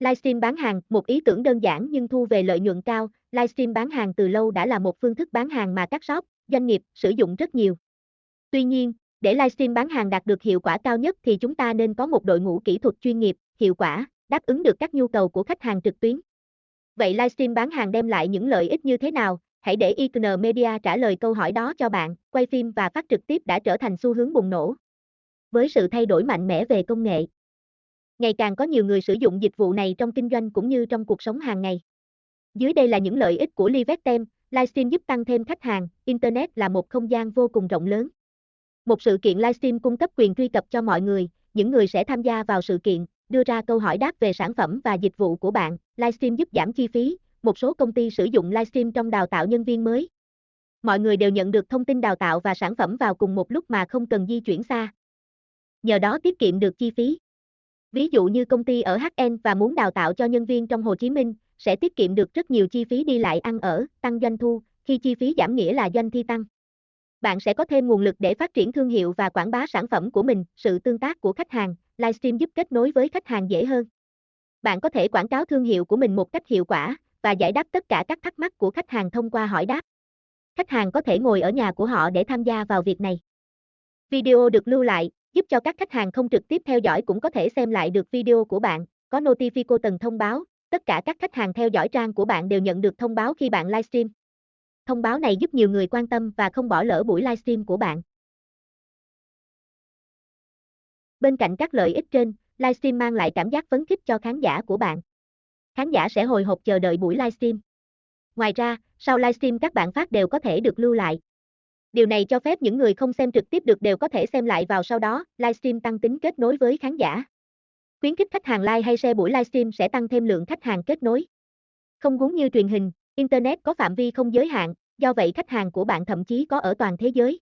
Livestream bán hàng, một ý tưởng đơn giản nhưng thu về lợi nhuận cao, livestream bán hàng từ lâu đã là một phương thức bán hàng mà các shop, doanh nghiệp sử dụng rất nhiều. Tuy nhiên, để livestream bán hàng đạt được hiệu quả cao nhất thì chúng ta nên có một đội ngũ kỹ thuật chuyên nghiệp, hiệu quả, đáp ứng được các nhu cầu của khách hàng trực tuyến. Vậy livestream bán hàng đem lại những lợi ích như thế nào? Hãy để IKN Media trả lời câu hỏi đó cho bạn. Quay phim và phát trực tiếp đã trở thành xu hướng bùng nổ. Với sự thay đổi mạnh mẽ về công nghệ, ngày càng có nhiều người sử dụng dịch vụ này trong kinh doanh cũng như trong cuộc sống hàng ngày. Dưới đây là những lợi ích của Livestem, livestream giúp tăng thêm khách hàng, Internet là một không gian vô cùng rộng lớn. Một sự kiện livestream cung cấp quyền truy cập cho mọi người, những người sẽ tham gia vào sự kiện, đưa ra câu hỏi đáp về sản phẩm và dịch vụ của bạn. Livestream giúp giảm chi phí, một số công ty sử dụng livestream trong đào tạo nhân viên mới. Mọi người đều nhận được thông tin đào tạo và sản phẩm vào cùng một lúc mà không cần di chuyển xa. Nhờ đó tiết kiệm được chi phí. Ví dụ như công ty ở HN và muốn đào tạo cho nhân viên trong Hồ Chí Minh, sẽ tiết kiệm được rất nhiều chi phí đi lại ăn ở, tăng doanh thu, khi chi phí giảm nghĩa là doanh thi tăng. Bạn sẽ có thêm nguồn lực để phát triển thương hiệu và quảng bá sản phẩm của mình, sự tương tác của khách hàng, livestream giúp kết nối với khách hàng dễ hơn. Bạn có thể quảng cáo thương hiệu của mình một cách hiệu quả và giải đáp tất cả các thắc mắc của khách hàng thông qua hỏi đáp. Khách hàng có thể ngồi ở nhà của họ để tham gia vào việc này. Video được lưu lại, giúp cho các khách hàng không trực tiếp theo dõi cũng có thể xem lại được video của bạn, có Notifico tầng thông báo, tất cả các khách hàng theo dõi trang của bạn đều nhận được thông báo khi bạn livestream. Thông báo này giúp nhiều người quan tâm và không bỏ lỡ buổi livestream của bạn. Bên cạnh các lợi ích trên, livestream mang lại cảm giác phấn khích cho khán giả của bạn. Khán giả sẽ hồi hộp chờ đợi buổi livestream. Ngoài ra, sau livestream các bạn phát đều có thể được lưu lại. Điều này cho phép những người không xem trực tiếp được đều có thể xem lại vào sau đó, livestream tăng tính kết nối với khán giả. Khuyến khích khách hàng like hay share buổi livestream sẽ tăng thêm lượng khách hàng kết nối. Không giống như truyền hình, Internet có phạm vi không giới hạn, do vậy khách hàng của bạn thậm chí có ở toàn thế giới.